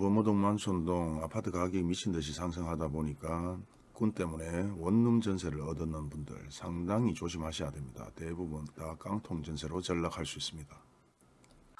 범어동 만촌동 아파트 가격이 미친듯이 상승하다 보니까 군 때문에 원룸 전세를 얻었는 분들 상당히 조심하셔야 됩니다. 대부분 다 깡통 전세로 전락할 수 있습니다.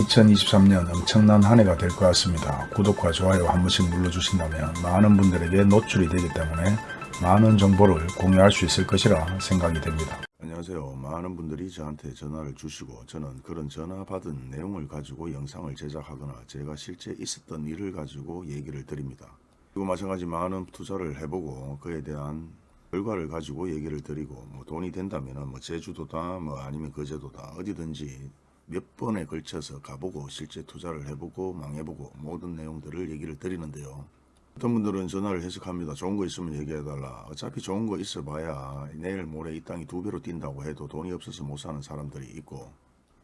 2023년 엄청난 한 해가 될 것 같습니다. 구독과 좋아요 한 번씩 눌러주신다면 많은 분들에게 노출이 되기 때문에 많은 정보를 공유할 수 있을 것이라 생각이 됩니다. 안녕하세요. 많은 분들이 저한테 전화를 주시고 저는 그런 전화 받은 내용을 가지고 영상을 제작하거나 제가 실제 있었던 일을 가지고 얘기를 드립니다. 그리고 마찬가지 많은 투자를 해보고 그에 대한 결과를 가지고 얘기를 드리고 뭐 돈이 된다면 뭐 제주도다 뭐 아니면 거제도다 어디든지 몇 번에 걸쳐서 가보고 실제 투자를 해보고 망해보고 모든 내용들을 얘기를 드리는데요. 어떤 분들은 전화를 해석합니다. 좋은 거 있으면 얘기해달라. 어차피 좋은 거 있어봐야 내일 모레 이 땅이 두 배로 뛴다고 해도 돈이 없어서 못 사는 사람들이 있고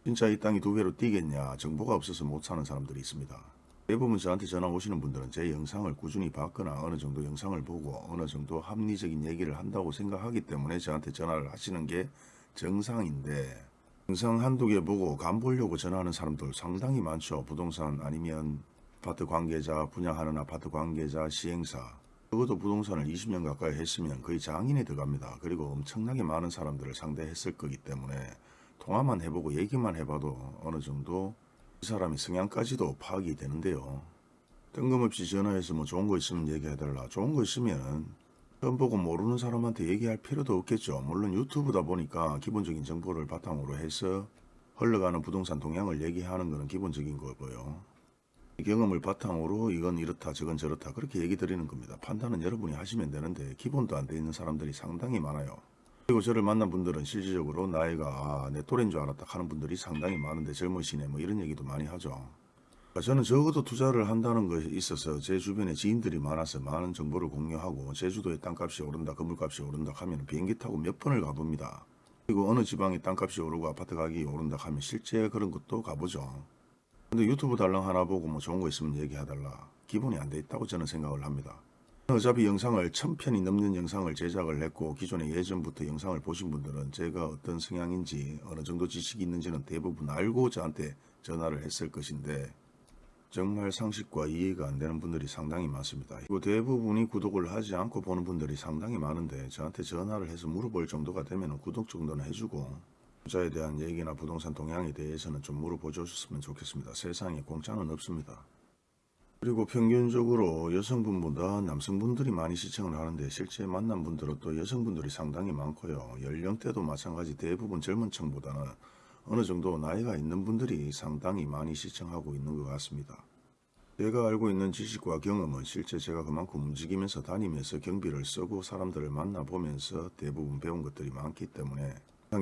진짜 이 땅이 두 배로 뛰겠냐 정보가 없어서 못 사는 사람들이 있습니다. 대부분 저한테 전화 오시는 분들은 제 영상을 꾸준히 봤거나 어느 정도 영상을 보고 어느 정도 합리적인 얘기를 한다고 생각하기 때문에 저한테 전화를 하시는 게 정상인데 영상 한두 개 보고 간 보려고 전화하는 사람들 상당히 많죠. 부동산 아니면 아파트 관계자, 분양하는 아파트 관계자, 시행사 적어도 부동산을 20년 가까이 했으면 거의 장인에 들어갑니다. 그리고 엄청나게 많은 사람들을 상대했을 거기 때문에 통화만 해보고 얘기만 해봐도 어느 정도 이 사람의 성향까지도 파악이 되는데요. 뜬금없이 전화해서 뭐 좋은 거 있으면 얘기해달라. 좋은 거 있으면 처음 보고 모르는 사람한테 얘기할 필요도 없겠죠. 물론 유튜브다 보니까 기본적인 정보를 바탕으로 해서 흘러가는 부동산 동향을 얘기하는 것은 기본적인 거고요. 경험을 바탕으로 이건 이렇다 저건 저렇다 그렇게 얘기 드리는 겁니다. 판단은 여러분이 하시면 되는데 기본도 안 돼 있는 사람들이 상당히 많아요. 그리고 저를 만난 분들은 실질적으로 나이가 아, 내 또래인 줄 알았다 하는 분들이 상당히 많은데 젊으시네 뭐 이런 얘기도 많이 하죠. 그러니까 저는 적어도 투자를 한다는 것에 있어서 제 주변에 지인들이 많아서 많은 정보를 공유하고 제주도의 땅값이 오른다 건물값이 오른다 하면 비행기 타고 몇 번을 가봅니다. 그리고 어느 지방의 땅값이 오르고 아파트 가격이 오른다 하면 실제 그런 것도 가보죠. 근데 유튜브 달랑 하나 보고 뭐 좋은 거 있으면 얘기해달라. 기본이 안 돼 있다고 저는 생각을 합니다. 어차피 영상을 천편이 넘는 영상을 제작을 했고 기존에 예전부터 영상을 보신 분들은 제가 어떤 성향인지 어느 정도 지식이 있는지는 대부분 알고 저한테 전화를 했을 것인데 정말 상식과 이해가 안 되는 분들이 상당히 많습니다. 그리고 대부분이 구독을 하지 않고 보는 분들이 상당히 많은데 저한테 전화를 해서 물어볼 정도가 되면 구독 정도는 해주고 투자에 대한 얘기나 부동산 동향에 대해서는 좀 물어보 줬으면 좋겠습니다. 세상에 공짜는 없습니다. 그리고 평균적으로 여성분보다 남성분들이 많이 시청을 하는데 실제 만난 분들은 또 여성분들이 상당히 많고요. 연령대도 마찬가지 대부분 젊은 층보다는 어느 정도 나이가 있는 분들이 상당히 많이 시청하고 있는 것 같습니다. 제가 알고 있는 지식과 경험은 실제 제가 그만큼 움직이면서 다니면서 경비를 쓰고 사람들을 만나보면서 대부분 배운 것들이 많기 때문에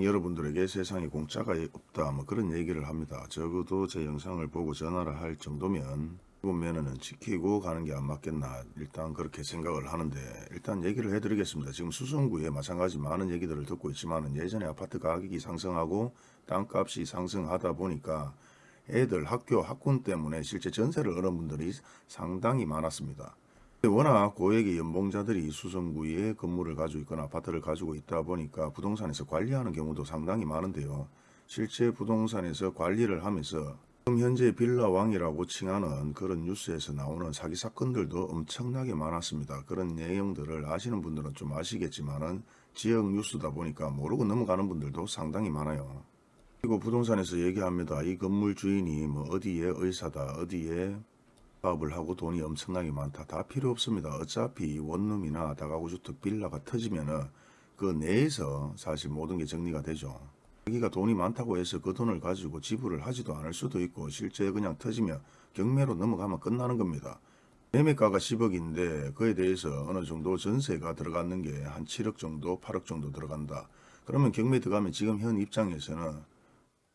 여러분들에게 세상에 공짜가 없다 뭐 그런 얘기를 합니다. 적어도 제 영상을 보고 전화를 할 정도면 보면은 지키고 가는 게 안 맞겠나 일단 그렇게 생각을 하는데 일단 얘기를 해드리겠습니다. 지금 수성구에 마찬가지 많은 얘기들을 듣고 있지만 예전에 아파트 가격이 상승하고 땅값이 상승하다 보니까 애들 학교 학군 때문에 실제 전세를 얻은 분들이 상당히 많았습니다. 워낙 고액의 연봉자들이 수성구에 건물을 가지고 있거나 아파트를 가지고 있다 보니까 부동산에서 관리하는 경우도 상당히 많은데요. 실제 부동산에서 관리를 하면서 지금 현재 빌라왕이라고 칭하는 그런 뉴스에서 나오는 사기 사건들도 엄청나게 많았습니다. 그런 내용들을 아시는 분들은 좀 아시겠지만 은 지역 뉴스다 보니까 모르고 넘어가는 분들도 상당히 많아요. 그리고 부동산에서 얘기합니다. 이 건물 주인이 뭐 어디에 의사다, 어디에 사업을 하고 돈이 엄청나게 많다. 다 필요 없습니다. 어차피 원룸이나 다가구주택 빌라가 터지면 은 그 내에서 사실 모든 게 정리가 되죠. 자기가 돈이 많다고 해서 그 돈을 가지고 지불을 하지도 않을 수도 있고 실제 그냥 터지면 경매로 넘어가면 끝나는 겁니다. 매매가가 10억인데 그에 대해서 어느 정도 전세가 들어가는 게 한 7억 정도 8억 정도 들어간다. 그러면 경매 들어가면 지금 현 입장에서는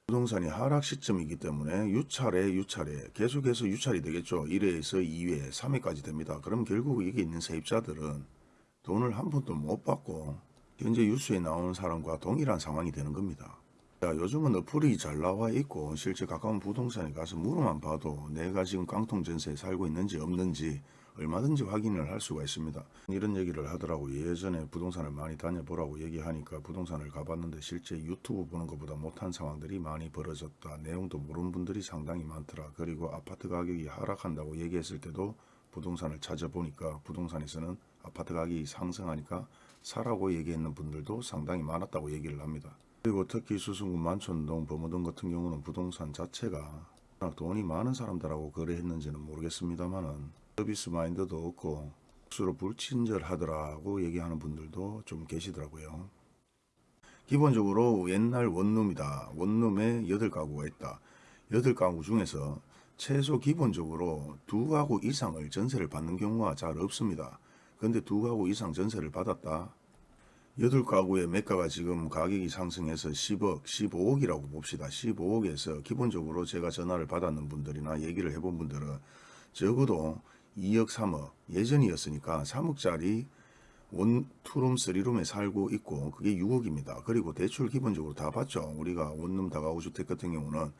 부동산이 하락 시점이기 때문에 유찰에 유찰에 계속해서 유찰이 되겠죠. 1회에서 2회, 3회까지 됩니다. 그럼 결국 이게 있는 세입자들은 돈을 한 푼도 못 받고 현재 뉴스에 나오는 사람과 동일한 상황이 되는 겁니다. 자, 요즘은 어플이 잘 나와 있고 실제 가까운 부동산에 가서 물어만 봐도 내가 지금 깡통 전세에 살고 있는지 없는지 얼마든지 확인을 할 수가 있습니다. 이런 얘기를 하더라고 예전에 부동산을 많이 다녀보라고 얘기하니까 부동산을 가봤는데 실제 유튜브 보는 것보다 못한 상황들이 많이 벌어졌다. 내용도 모르는 분들이 상당히 많더라. 그리고 아파트 가격이 하락한다고 얘기했을 때도 부동산을 찾아보니까 부동산에서는 아파트 가격이 상승하니까 사라고 얘기했는 분들도 상당히 많았다고 얘기를 합니다. 그리고 특히 수성구 만촌동 범어동 같은 경우는 부동산 자체가 돈이 많은 사람들하고 거래했는지는 모르겠습니다만은 서비스 마인드도 없고 수로 불친절하더라고 얘기하는 분들도 좀 계시더라고요. 기본적으로 옛날 원룸이다. 원룸에 8가구가 있다. 8가구 중에서 최소 기본적으로 두 가구 이상을 전세를 받는 경우가 잘 없습니다. 근데 두 가구 이상 전세를 받았다. 8가구의 매가가 지금 가격이 상승해서 10억, 15억이라고 봅시다. 15억에서 기본적으로 제가 전화를 받았는 분들이나 얘기를 해본 분들은 적어도 2억, 3억 예전이었으니까 3억짜리 원 투룸 쓰리룸에 살고 있고 그게 6억입니다. 그리고 대출 기본적으로 다 받죠. 우리가 원룸 다가구 주택 같은 경우는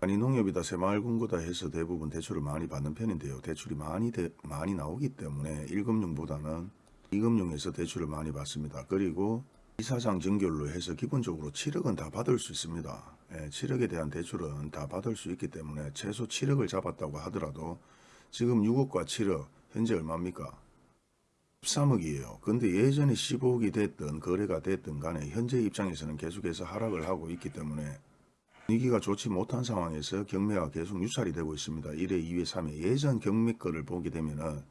아니 농협이다 새마을금고다 해서 대부분 대출을 많이 받는 편인데요. 대출이 많이 대- 많이 나오기 때문에 1금융보다는 2금융에서 대출을 많이 받습니다. 그리고 이사장 정결로 해서 기본적으로 7억은 다 받을 수 있습니다. 예, 7억에 대한 대출은 다 받을 수 있기 때문에 최소 7억을 잡았다고 하더라도 지금 6억과 7억 현재 얼마입니까? 13억이에요. 근데 예전에 15억이 됐든 거래가 됐든 간에 현재 입장에서는 계속해서 하락을 하고 있기 때문에 분위기가 좋지 못한 상황에서 경매가 계속 유찰이 되고 있습니다. 1회, 2회, 3회 예전 경매 거를 보게 되면은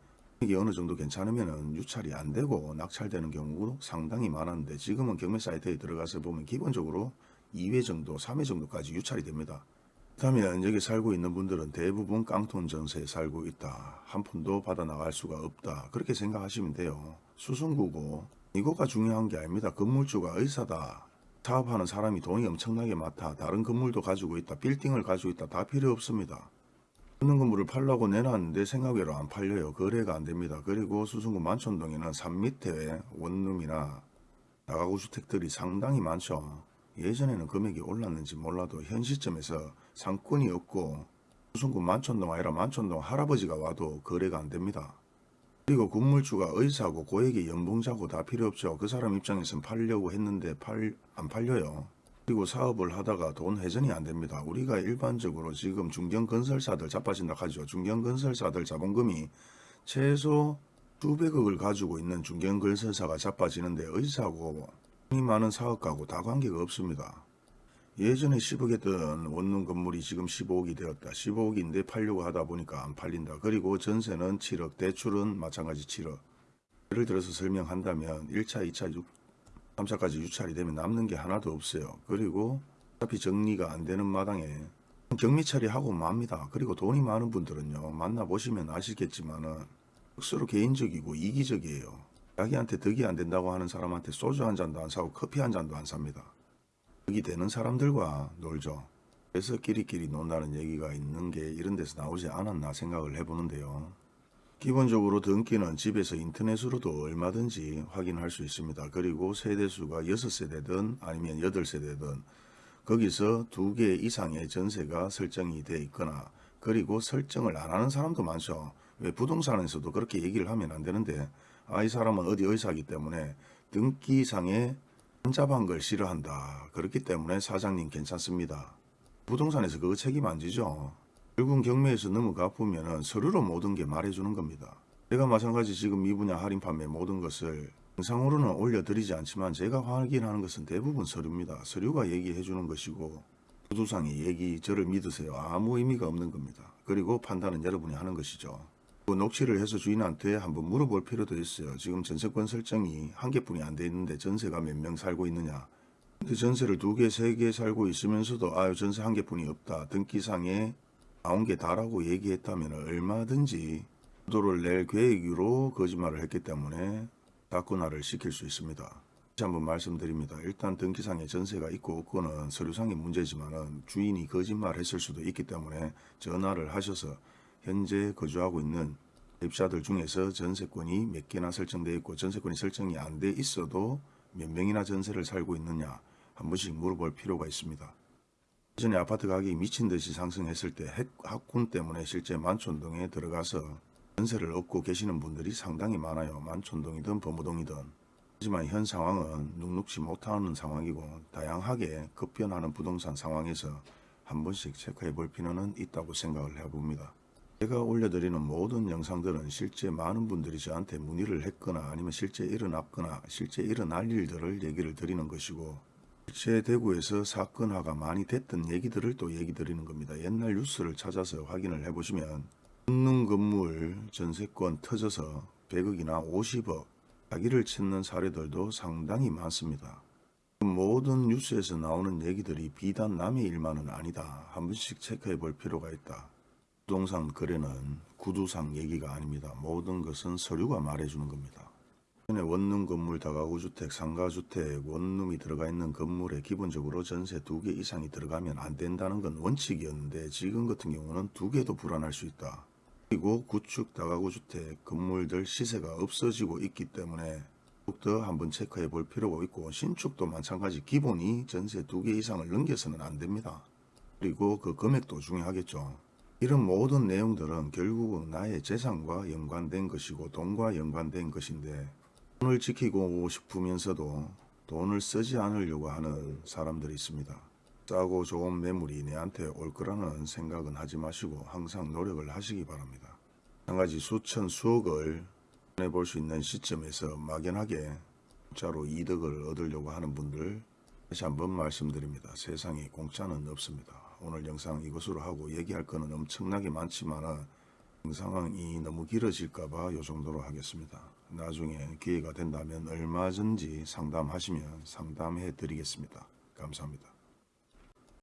이게 어느 정도 괜찮으면은 유찰이 안 되고 낙찰되는 경우도 상당히 많았는데 지금은 경매 사이트에 들어가서 보면 기본적으로 2회 정도, 3회 정도까지 유찰이 됩니다. 그렇다면 여기 살고 있는 분들은 대부분 깡통 전세에 살고 있다. 한 푼도 받아 나갈 수가 없다. 그렇게 생각하시면 돼요. 수성구고 이거가 중요한 게 아닙니다. 건물주가 의사다. 사업하는 사람이 돈이 엄청나게 많다. 다른 건물도 가지고 있다. 빌딩을 가지고 있다. 다 필요 없습니다. 있는 건물을 팔라고 내놨는데 생각외로 안 팔려요. 거래가 안 됩니다. 그리고 수성구 만촌동에는 산 밑에 원룸이나 다가구 주택들이 상당히 많죠. 예전에는 금액이 올랐는지 몰라도 현 시점에서 상권이 없고 수성구 만촌동 아니라 만촌동 할아버지가 와도 거래가 안 됩니다. 그리고 건물주가 의사고 고액의 연봉자고 다 필요 없죠. 그 사람 입장에선 팔려고 했는데 팔, 안 팔려요. 그리고 사업을 하다가 돈 회전이 안 됩니다. 우리가 일반적으로 지금 중견건설사들 자빠진다 하죠. 중견건설사들 자본금이 최소 수백억을 가지고 있는 중견건설사가 자빠지는데 의사고 돈 이 많은 사업가고 다 관계가 없습니다. 예전에 10억 했던 원룸 건물이 지금 15억이 되었다. 15억인데 팔려고 하다 보니까 안 팔린다. 그리고 전세는 7억, 대출은 마찬가지 7억. 예를 들어서 설명한다면 1차, 2차, 3차까지 유찰이 되면 남는 게 하나도 없어요. 그리고 어차피 정리가 안 되는 마당에 격리 처리하고 맙니다. 그리고 돈이 많은 분들은요. 만나보시면 아시겠지만 은 억수로 개인적이고 이기적이에요. 자기한테 덕이 안 된다고 하는 사람한테 소주 한 잔도 안 사고 커피 한 잔도 안 삽니다. 덕이 되는 사람들과 놀죠. 그래서 끼리끼리 논다는 얘기가 있는 게 이런 데서 나오지 않았나 생각을 해보는데요. 기본적으로 등기는 집에서 인터넷으로도 얼마든지 확인할 수 있습니다. 그리고 세대수가 6세대든 아니면 8세대든 거기서 두개 이상의 전세가 설정이 돼 있거나 그리고 설정을 안 하는 사람도 많죠. 왜 부동산에서도 그렇게 얘기를 하면 안 되는데 아 이 사람은 어디 의사기 때문에 등기상에 한자방 걸 싫어한다. 그렇기 때문에 사장님 괜찮습니다. 부동산에서 그거 책임 안 지죠. 결국 경매에서 넘어가 보면은 서류로 모든 게 말해주는 겁니다. 제가 마찬가지 지금 이 분야 할인 판매 모든 것을 영상으로는 올려드리지 않지만 제가 확인하는 것은 대부분 서류입니다. 서류가 얘기해 주는 것이고 구두상의 얘기 저를 믿으세요. 아무 의미가 없는 겁니다. 그리고 판단은 여러분이 하는 것이죠. 그 녹취를 해서 주인한테 한번 물어볼 필요도 있어요. 지금 전세권 설정이 한 개뿐이 안 돼 있는데 전세가 몇 명 살고 있느냐. 근데 전세를 두 개, 세 개 살고 있으면서도 아유 전세 한 개뿐이 없다. 등기상에 나온 게 다라고 얘기했다면 얼마든지 도를 낼 계획으로 거짓말을 했기 때문에 사건화를 시킬 수 있습니다. 다시 한번 말씀드립니다. 일단 등기상에 전세가 있고 없고는 서류상의 문제지만은 주인이 거짓말했을 수도 있기 때문에 전화를 하셔서 현재 거주하고 있는 입자들 중에서 전세권이 몇 개나 설정되어 있고 전세권이 설정이 안 돼 있어도 몇 명이나 전세를 살고 있느냐 한 번씩 물어볼 필요가 있습니다. 예전에 아파트 가격이 미친 듯이 상승했을 때 핵, 학군 때문에 실제 만촌동에 들어가서 전세를 얻고 계시는 분들이 상당히 많아요. 만촌동이든 범우동이든. 하지만 현 상황은 눅눅지 못하는 상황이고 다양하게 급변하는 부동산 상황에서 한 번씩 체크해 볼 필요는 있다고 생각을 해봅니다. 제가 올려드리는 모든 영상들은 실제 많은 분들이 저한테 문의를 했거나 아니면 실제 일어났거나 실제 일어날 일들을 얘기를 드리는 것이고 실제 대구에서 사건화가 많이 됐던 얘기들을 또 얘기 드리는 겁니다. 옛날 뉴스를 찾아서 확인을 해보시면 웃는 건물 전세권 터져서 100억이나 50억 자기를 찾는 사례들도 상당히 많습니다. 모든 뉴스에서 나오는 얘기들이 비단 남의 일만은 아니다. 한 번씩 체크해 볼 필요가 있다. 부동산 거래는 구두상 얘기가 아닙니다. 모든 것은 서류가 말해주는 겁니다. 원룸 건물 다가구 주택, 상가주택, 원룸이 들어가 있는 건물에 기본적으로 전세 두 개 이상이 들어가면 안 된다는 건 원칙이었는데 지금 같은 경우는 두 개도 불안할 수 있다. 그리고 구축 다가구 주택 건물들 시세가 없어지고 있기 때문에 더욱더 한번 체크해 볼 필요가 있고 신축도 마찬가지 기본이 전세 두 개 이상을 넘겨서는 안 됩니다. 그리고 그 금액도 중요하겠죠. 이런 모든 내용들은 결국은 나의 재산과 연관된 것이고 돈과 연관된 것인데 돈을 지키고 싶으면서도 돈을 쓰지 않으려고 하는 사람들이 있습니다. 싸고 좋은 매물이 내한테 올 거라는 생각은 하지 마시고 항상 노력을 하시기 바랍니다. 한 가지 수천 수억을 해볼 수 있는 시점에서 막연하게 공짜로 이득을 얻으려고 하는 분들 다시 한번 말씀드립니다. 세상에 공짜는 없습니다. 오늘 영상 이것으로 하고 얘기할 거는 엄청나게 많지만 영상이 너무 길어질까봐 이 정도로 하겠습니다. 나중에 기회가 된다면 얼마든지 상담하시면 상담해 드리겠습니다. 감사합니다.